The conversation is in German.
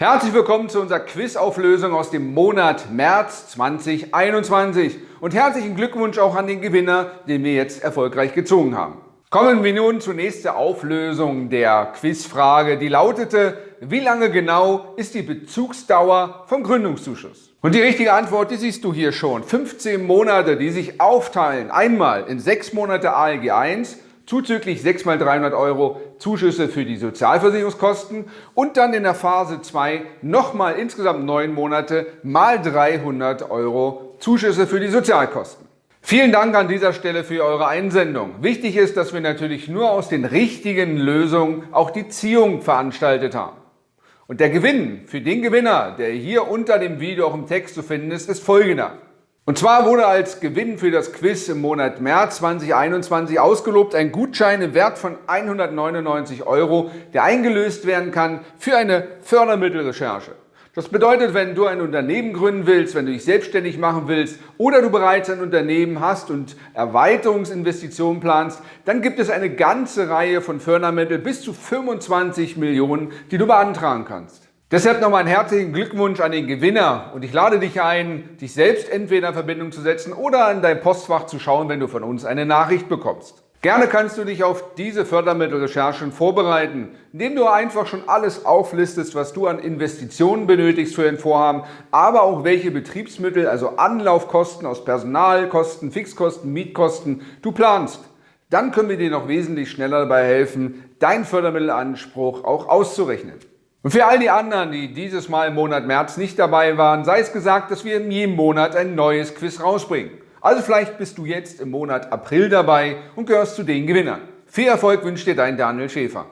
Herzlich willkommen zu unserer Quizauflösung aus dem Monat März 2021 und herzlichen Glückwunsch auch an den Gewinner, den wir jetzt erfolgreich gezogen haben. Kommen wir nun zur nächsten Auflösung der Quizfrage, die lautete, wie lange genau ist die Bezugsdauer vom Gründungszuschuss? Und die richtige Antwort, die siehst du hier schon. 15 Monate, die sich aufteilen, einmal in 6 Monate ALG 1 zuzüglich 6 mal 300 Euro Zuschüsse für die Sozialversicherungskosten und dann in der Phase 2 nochmal insgesamt 9 Monate mal 300 Euro Zuschüsse für die Sozialkosten. Vielen Dank an dieser Stelle für eure Einsendung. Wichtig ist, dass wir natürlich nur aus den richtigen Lösungen auch die Ziehung veranstaltet haben. Und der Gewinn für den Gewinner, der hier unter dem Video auch im Text zu finden ist, ist folgender. Und zwar wurde als Gewinn für das Quiz im Monat März 2021 ausgelobt ein Gutschein im Wert von 199 Euro, der eingelöst werden kann für eine Fördermittelrecherche. Das bedeutet, wenn du ein Unternehmen gründen willst, wenn du dich selbstständig machen willst oder du bereits ein Unternehmen hast und Erweiterungsinvestitionen planst, dann gibt es eine ganze Reihe von Fördermitteln bis zu 25 Millionen, die du beantragen kannst. Deshalb nochmal einen herzlichen Glückwunsch an den Gewinner und ich lade dich ein, dich selbst entweder in Verbindung zu setzen oder in dein Postfach zu schauen, wenn du von uns eine Nachricht bekommst. Gerne kannst du dich auf diese Fördermittelrecherchen vorbereiten, indem du einfach schon alles auflistest, was du an Investitionen benötigst für ein Vorhaben, aber auch welche Betriebsmittel, also Anlaufkosten aus Personalkosten, Fixkosten, Mietkosten du planst. Dann können wir dir noch wesentlich schneller dabei helfen, deinen Fördermittelanspruch auch auszurechnen. Und für all die anderen, die dieses Mal im Monat März nicht dabei waren, sei es gesagt, dass wir in jedem Monat ein neues Quiz rausbringen. Also vielleicht bist du jetzt im Monat April dabei und gehörst zu den Gewinnern. Viel Erfolg wünscht dir dein Daniel Schäfer.